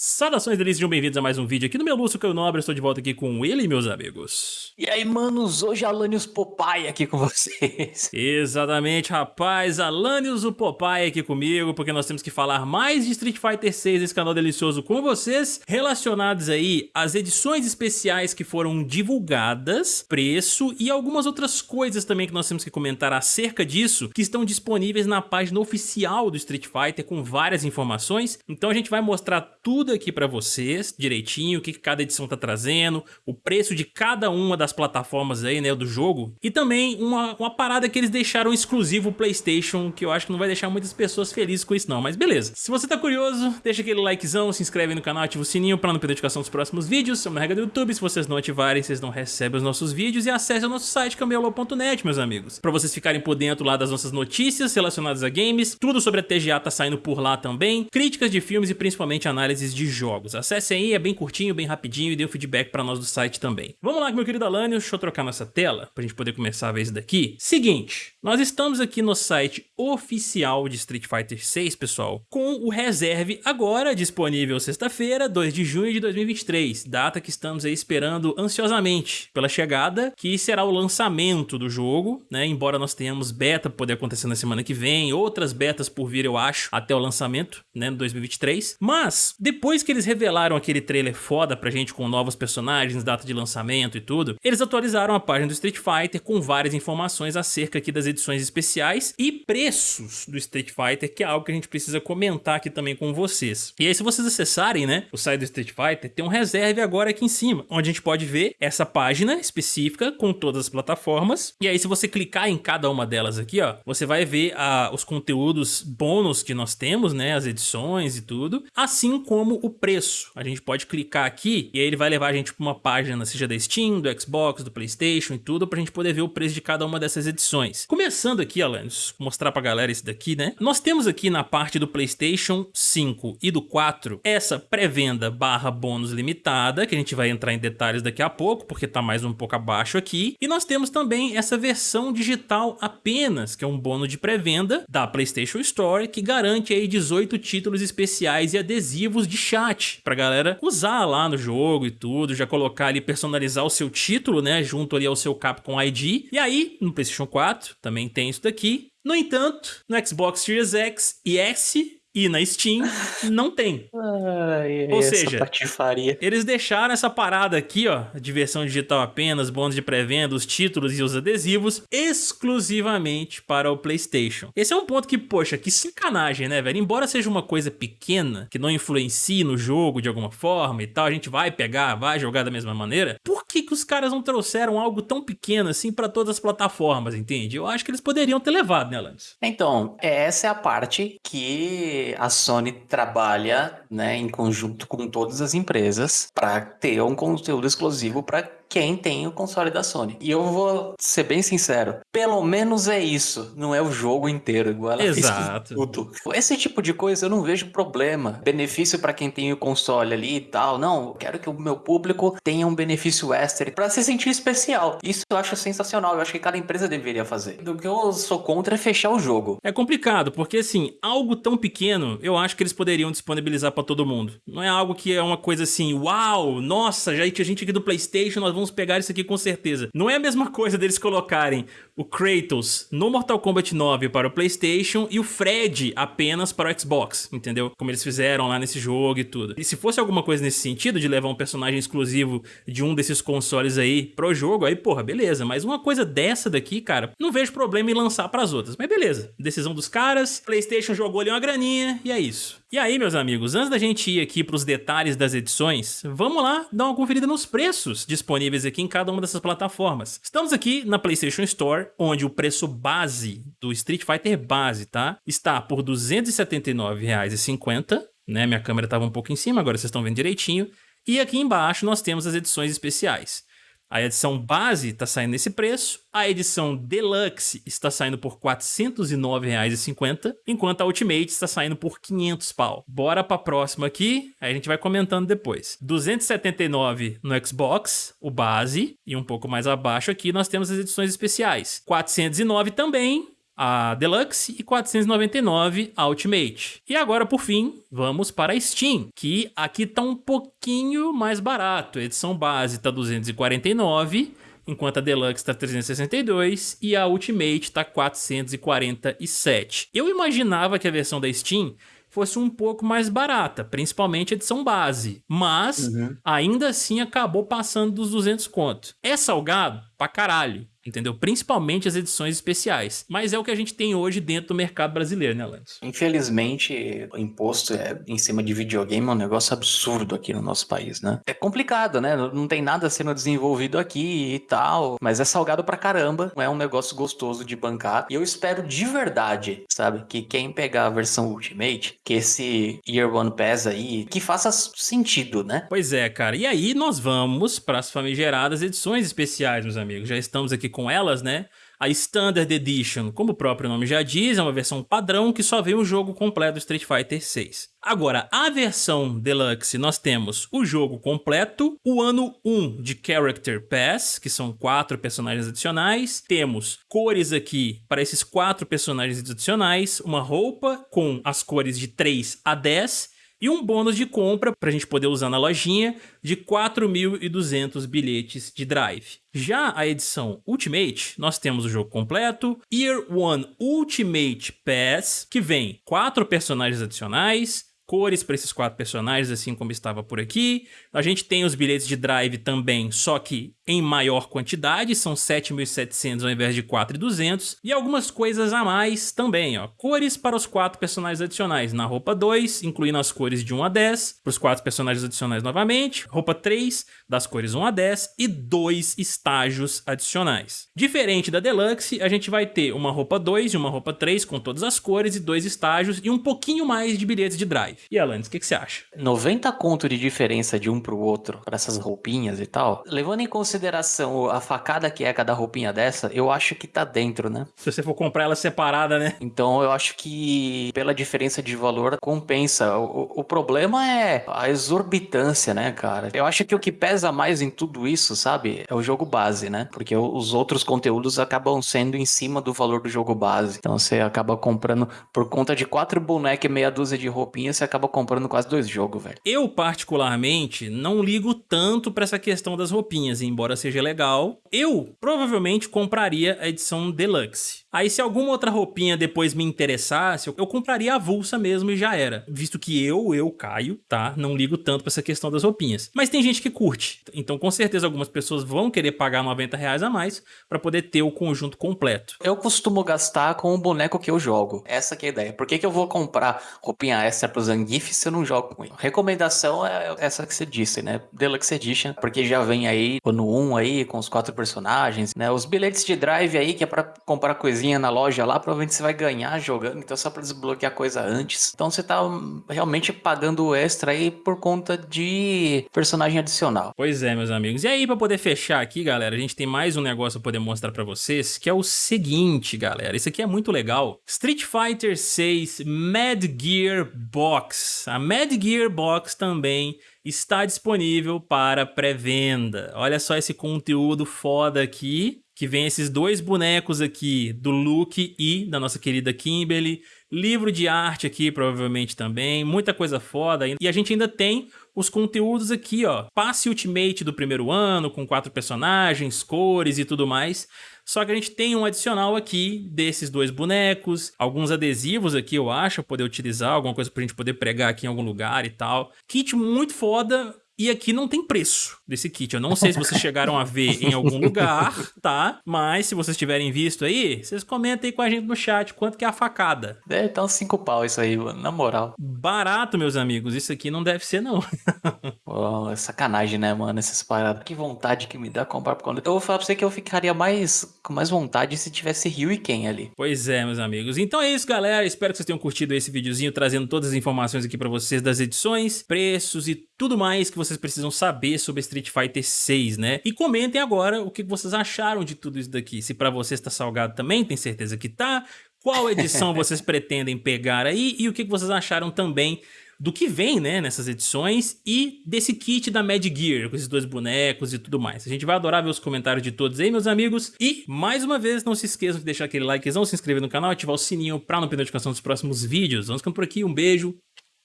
Saudações delícias, sejam bem-vindos a mais um vídeo aqui no meu Lúcio Caio Nobre, estou de volta aqui com ele, meus amigos. E aí, manos, hoje é Alanios Popeye aqui com vocês. Exatamente, rapaz, Alanios o Popeye aqui comigo, porque nós temos que falar mais de Street Fighter 6 nesse canal delicioso com vocês, relacionados aí às edições especiais que foram divulgadas, preço e algumas outras coisas também que nós temos que comentar acerca disso, que estão disponíveis na página oficial do Street Fighter com várias informações, então a gente vai mostrar tudo tudo aqui para vocês direitinho, o que cada edição tá trazendo, o preço de cada uma das plataformas aí, né, do jogo. E também uma, uma parada que eles deixaram exclusivo Playstation, que eu acho que não vai deixar muitas pessoas felizes com isso não, mas beleza. Se você tá curioso, deixa aquele likezão, se inscreve no canal, ativa o sininho para não perder notificação dos próximos vídeos. É uma regra do YouTube, se vocês não ativarem, vocês não recebem os nossos vídeos. E acesse o nosso site camelô.net, meus amigos, para vocês ficarem por dentro lá das nossas notícias relacionadas a games. Tudo sobre a TGA tá saindo por lá também. Críticas de filmes e principalmente análises de jogos. Acessem aí, é bem curtinho, bem rapidinho e dê um feedback para nós do site também. Vamos lá, meu querido Alanios, deixa eu trocar nossa tela pra gente poder começar a ver isso daqui. Seguinte, nós estamos aqui no site oficial de Street Fighter 6, pessoal, com o reserve agora disponível sexta-feira, 2 de junho de 2023, data que estamos aí esperando ansiosamente pela chegada, que será o lançamento do jogo, né? Embora nós tenhamos beta poder acontecer na semana que vem, outras betas por vir, eu acho, até o lançamento, né, no 2023. Mas depois que eles revelaram aquele trailer foda pra gente com novos personagens, data de lançamento e tudo, eles atualizaram a página do Street Fighter com várias informações acerca aqui das edições especiais e preços do Street Fighter, que é algo que a gente precisa comentar aqui também com vocês. E aí se vocês acessarem, né, o site do Street Fighter, tem um reserve agora aqui em cima, onde a gente pode ver essa página específica com todas as plataformas. E aí se você clicar em cada uma delas aqui, ó, você vai ver ah, os conteúdos bônus que nós temos, né, as edições e tudo, assim como o preço. A gente pode clicar aqui e aí ele vai levar a gente para uma página, seja da Steam, do Xbox, do Playstation e tudo, para a gente poder ver o preço de cada uma dessas edições. Começando aqui, Alanis, mostrar pra galera esse daqui, né? Nós temos aqui na parte do PlayStation 5 e do 4 essa pré-venda barra bônus limitada, que a gente vai entrar em detalhes daqui a pouco, porque tá mais um pouco abaixo aqui. E nós temos também essa versão digital apenas, que é um bônus de pré-venda da PlayStation Store, que garante aí 18 títulos especiais e adesivos de chat pra galera usar lá no jogo e tudo, já colocar ali, personalizar o seu título, né, junto ali ao seu Capcom ID. E aí, no PlayStation 4 também tem isso daqui. No entanto, no Xbox Series X e S e na Steam não tem. Ai, Ou seja, patifaria. Eles deixaram essa parada aqui, ó, de versão digital apenas, bônus de pré-venda, os títulos e os adesivos, exclusivamente para o PlayStation. Esse é um ponto que, poxa, que sacanagem, né, velho? Embora seja uma coisa pequena, que não influencie no jogo de alguma forma e tal, a gente vai pegar, vai jogar da mesma maneira, por que que os caras não trouxeram algo tão pequeno assim para todas as plataformas, entende? Eu acho que eles poderiam ter levado, né, Lance? Então, essa é a parte que a Sony trabalha né, em conjunto com todas as empresas para ter um conteúdo exclusivo para quem tem o console da Sony. E eu vou ser bem sincero, pelo menos é isso, não é o jogo inteiro, igual ela Exato. fez tudo. Esse tipo de coisa eu não vejo problema. Benefício para quem tem o console ali e tal. Não, eu quero que o meu público tenha um benefício extra para se sentir especial. Isso eu acho sensacional, eu acho que cada empresa deveria fazer. O que eu sou contra é fechar o jogo. É complicado, porque assim, algo tão pequeno, eu acho que eles poderiam disponibilizar para todo mundo. Não é algo que é uma coisa assim, uau, nossa, já tinha gente aqui do Playstation, nós vamos pegar isso aqui com certeza. Não é a mesma coisa deles colocarem o Kratos no Mortal Kombat 9 para o Playstation e o Fred apenas para o Xbox, entendeu? Como eles fizeram lá nesse jogo e tudo. E se fosse alguma coisa nesse sentido, de levar um personagem exclusivo de um desses consoles aí pro jogo, aí porra, beleza. Mas uma coisa dessa daqui, cara, não vejo problema em lançar para as outras. Mas beleza, decisão dos caras, Playstation jogou ali uma graninha e é isso. E aí, meus amigos, antes da gente ir aqui para os detalhes das edições, vamos lá dar uma conferida nos preços disponíveis aqui em cada uma dessas plataformas. Estamos aqui na PlayStation Store, onde o preço base do Street Fighter base, tá? Está por R$ 279,50, né? Minha câmera estava um pouco em cima, agora vocês estão vendo direitinho. E aqui embaixo nós temos as edições especiais. A edição base está saindo nesse preço, a edição Deluxe está saindo por R$ 409,50, enquanto a Ultimate está saindo por 500 pau. Bora para a próxima aqui, aí a gente vai comentando depois. 279 no Xbox, o base, e um pouco mais abaixo aqui nós temos as edições especiais. 409 também, a Deluxe e 499 a Ultimate. E agora, por fim, vamos para a Steam, que aqui tá um pouquinho mais barato. A edição base tá 249 enquanto a Deluxe está 362 e a Ultimate está 447. Eu imaginava que a versão da Steam fosse um pouco mais barata, principalmente a edição base, mas uhum. ainda assim acabou passando dos 200 conto. É salgado? Pra caralho entendeu? Principalmente as edições especiais. Mas é o que a gente tem hoje dentro do mercado brasileiro, né, Lance? Infelizmente, o imposto é, em cima de videogame é um negócio absurdo aqui no nosso país, né? É complicado, né? Não tem nada sendo desenvolvido aqui e tal, mas é salgado pra caramba, é um negócio gostoso de bancar. E eu espero de verdade, sabe, que quem pegar a versão Ultimate, que esse Year One Pass aí, que faça sentido, né? Pois é, cara. E aí nós vamos para as famigeradas edições especiais, meus amigos. Já estamos aqui com elas, né? A Standard Edition, como o próprio nome já diz, é uma versão padrão que só vem o jogo completo Street Fighter 6. Agora, a versão Deluxe, nós temos o jogo completo, o ano 1 de Character Pass, que são quatro personagens adicionais, temos cores aqui para esses quatro personagens adicionais, uma roupa com as cores de 3 a 10 e um bônus de compra para a gente poder usar na lojinha de 4.200 bilhetes de drive. Já a edição Ultimate, nós temos o jogo completo, Year One Ultimate Pass, que vem quatro personagens adicionais, cores para esses quatro personagens, assim como estava por aqui. A gente tem os bilhetes de drive também, só que em maior quantidade, são 7.700 ao invés de 4.200. E algumas coisas a mais também, ó. Cores para os quatro personagens adicionais na roupa 2, incluindo as cores de 1 a 10, para os quatro personagens adicionais novamente. Roupa 3, das cores 1 a 10 e dois estágios adicionais. Diferente da Deluxe, a gente vai ter uma roupa 2 e uma roupa 3 com todas as cores e dois estágios e um pouquinho mais de bilhetes de drive. E Alanis, o que, que, você acha? 90 conto de diferença de um pro outro, para essas roupinhas e tal. Levando em consideração a facada que é cada roupinha dessa, eu acho que tá dentro, né? Se você for comprar ela separada, né? Então eu acho que pela diferença de valor compensa. O, o problema é a exorbitância, né, cara? Eu acho que o que pesa mais em tudo isso, sabe, é o jogo base, né? Porque os outros conteúdos acabam sendo em cima do valor do jogo base. Então você acaba comprando por conta de quatro bonecos e meia dúzia de roupinhas, você acaba comprando quase dois jogos, velho. Eu, particularmente, não ligo tanto pra essa questão das roupinhas, embora seja legal. Eu, provavelmente, compraria a edição Deluxe. Aí, se alguma outra roupinha depois me interessasse, eu compraria a avulsa mesmo e já era. Visto que eu, eu, Caio, tá? Não ligo tanto pra essa questão das roupinhas. Mas tem gente que curte. Então, com certeza, algumas pessoas vão querer pagar 90 reais a mais pra poder ter o conjunto completo. Eu costumo gastar com o boneco que eu jogo. Essa que é a ideia. Por que, que eu vou comprar roupinha extra pro Zangief se eu não jogo com ele? Recomendação é essa que você disse, né? Deluxe Edition, porque já vem aí no 1 aí, com os quatro personagens, né? Os bilhetes de drive aí, que é pra comprar coisinha na loja lá, provavelmente você vai ganhar jogando, então é só pra desbloquear coisa antes. Então você tá realmente pagando extra aí por conta de personagem adicional. Pois é, meus amigos. E aí, pra poder fechar aqui, galera, a gente tem mais um negócio pra poder mostrar pra vocês, que é o seguinte, galera. Isso aqui é muito legal. Street Fighter 6 Mad Gear Box. A Mad Gear Box também está disponível para pré-venda. Olha só esse conteúdo foda aqui, que vem esses dois bonecos aqui, do Luke e da nossa querida Kimberly, livro de arte aqui provavelmente também, muita coisa foda. E a gente ainda tem os conteúdos aqui, ó, passe Ultimate do primeiro ano, com quatro personagens, cores e tudo mais. Só que a gente tem um adicional aqui desses dois bonecos, alguns adesivos aqui, eu acho, poder utilizar, alguma coisa pra gente poder pregar aqui em algum lugar e tal. Kit muito foda, e aqui não tem preço desse kit. Eu não sei se vocês chegaram a ver em algum lugar, tá? Mas se vocês tiverem visto aí, vocês comentem aí com a gente no chat quanto que é a facada. Deve tá uns 5 pau isso aí, mano, na moral. Barato, meus amigos. Isso aqui não deve ser, não. oh, é sacanagem, né, mano, essas paradas. Que vontade que me dá comprar por conta. Eu vou falar pra você que eu ficaria mais com mais vontade se tivesse Rio e Ken ali. Pois é, meus amigos. Então é isso, galera. Espero que vocês tenham curtido esse videozinho, trazendo todas as informações aqui pra vocês das edições, preços e tudo mais que vocês precisam saber sobre Street Fighter 6, né? E comentem agora o que vocês acharam de tudo isso daqui. Se pra vocês tá salgado também, tem certeza que tá. Qual edição vocês pretendem pegar aí e o que vocês acharam também do que vem, né, nessas edições e desse kit da Mad Gear, com esses dois bonecos e tudo mais. A gente vai adorar ver os comentários de todos aí, meus amigos. E, mais uma vez, não se esqueçam de deixar aquele likezão, se inscrever no canal, ativar o sininho pra não perder notificação dos próximos vídeos. Vamos ficando por aqui, um beijo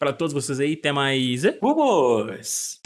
pra todos vocês aí, até mais... Vamos!